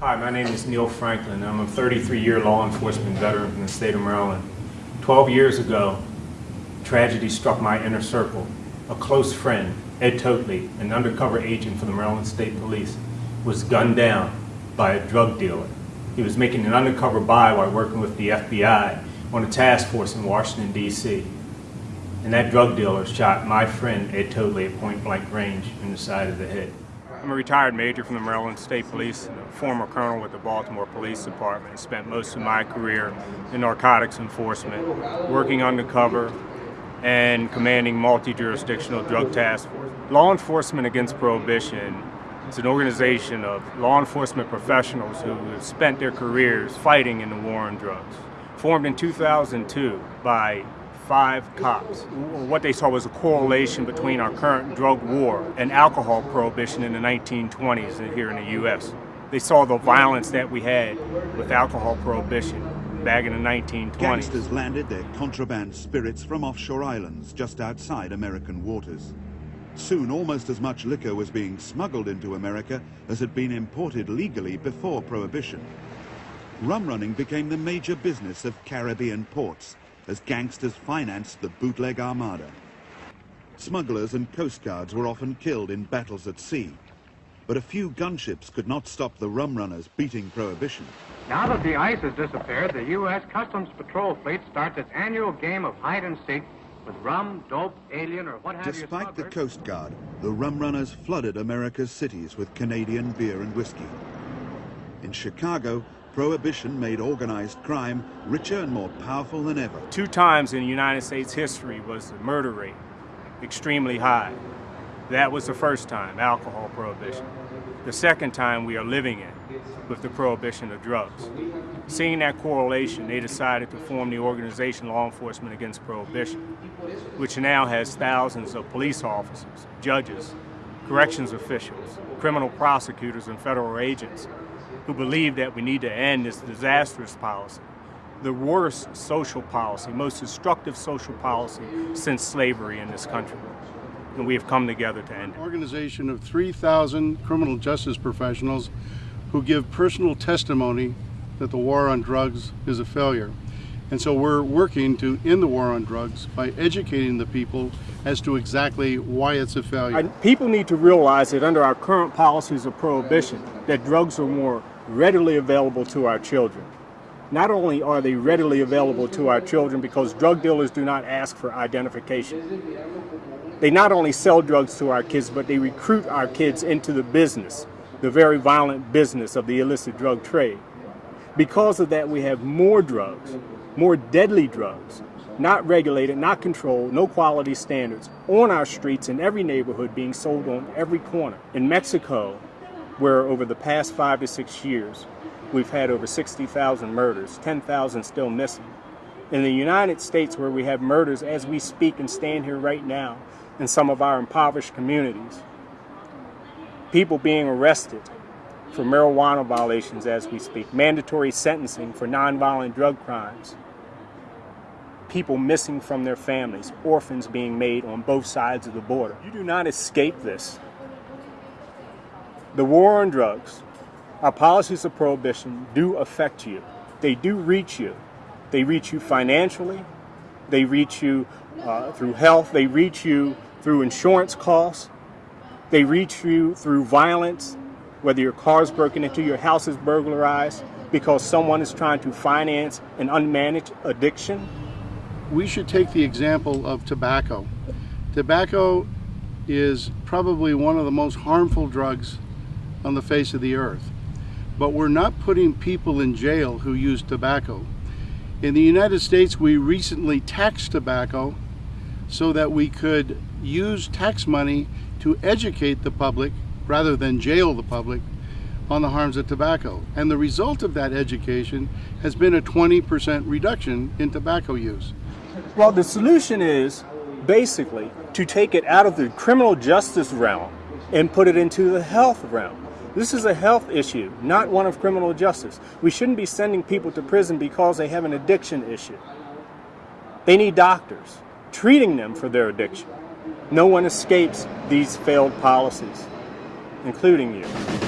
Hi, my name is Neil Franklin. I'm a 33-year law enforcement veteran from the state of Maryland. 12 years ago, tragedy struck my inner circle. A close friend, Ed Toatley, an undercover agent for the Maryland State Police, was gunned down by a drug dealer. He was making an undercover buy while working with the FBI on a task force in Washington, D.C. And that drug dealer shot my friend Ed Toatley at point blank range in the side of the head. I'm a retired major from the Maryland State Police, former colonel with the Baltimore Police Department, spent most of my career in narcotics enforcement, working undercover and commanding multi-jurisdictional drug task force. Law Enforcement Against Prohibition is an organization of law enforcement professionals who have spent their careers fighting in the war on drugs. Formed in 2002 by five cops. What they saw was a correlation between our current drug war and alcohol prohibition in the 1920s here in the U.S. They saw the violence that we had with alcohol prohibition back in the 1920s. Gangsters landed their contraband spirits from offshore islands just outside American waters. Soon almost as much liquor was being smuggled into America as had been imported legally before Prohibition. Rum running became the major business of Caribbean ports as gangsters financed the bootleg armada. Smugglers and coast guards were often killed in battles at sea. But a few gunships could not stop the rum runners beating prohibition. Now that the ice has disappeared, the U.S. Customs Patrol Fleet starts its annual game of hide and seek with rum, dope, alien, or what have Despite you. Despite the. Coast Guard, the rum runners flooded America's cities with Canadian beer and whiskey. In Chicago, Prohibition made organized crime richer and more powerful than ever. Two times in United States history was the murder rate extremely high. That was the first time, alcohol prohibition. The second time we are living in with the prohibition of drugs. Seeing that correlation, they decided to form the organization Law Enforcement Against Prohibition, which now has thousands of police officers, judges, corrections officials, criminal prosecutors, and federal agents who believe that we need to end this disastrous policy, the worst social policy, most destructive social policy since slavery in this country. And we have come together to end it. An organization of 3,000 criminal justice professionals who give personal testimony that the war on drugs is a failure. And so we're working to end the war on drugs by educating the people as to exactly why it's a failure. People need to realize that under our current policies of prohibition, that drugs are more readily available to our children. Not only are they readily available to our children because drug dealers do not ask for identification. They not only sell drugs to our kids, but they recruit our kids into the business, the very violent business of the illicit drug trade. Because of that, we have more drugs, more deadly drugs, not regulated, not controlled, no quality standards, on our streets in every neighborhood being sold on every corner. In Mexico, where over the past five to six years, we've had over 60,000 murders, 10,000 still missing. In the United States, where we have murders as we speak and stand here right now in some of our impoverished communities, people being arrested for marijuana violations as we speak, mandatory sentencing for nonviolent drug crimes, people missing from their families, orphans being made on both sides of the border. You do not escape this the war on drugs, our policies of prohibition do affect you. They do reach you. They reach you financially. They reach you uh, through health. They reach you through insurance costs. They reach you through violence, whether your car is broken into, your house is burglarized, because someone is trying to finance an unmanaged addiction. We should take the example of tobacco. Tobacco is probably one of the most harmful drugs on the face of the earth. But we're not putting people in jail who use tobacco. In the United States, we recently taxed tobacco so that we could use tax money to educate the public rather than jail the public on the harms of tobacco. And the result of that education has been a 20% reduction in tobacco use. Well, the solution is basically to take it out of the criminal justice realm and put it into the health realm. This is a health issue, not one of criminal justice. We shouldn't be sending people to prison because they have an addiction issue. They need doctors treating them for their addiction. No one escapes these failed policies, including you.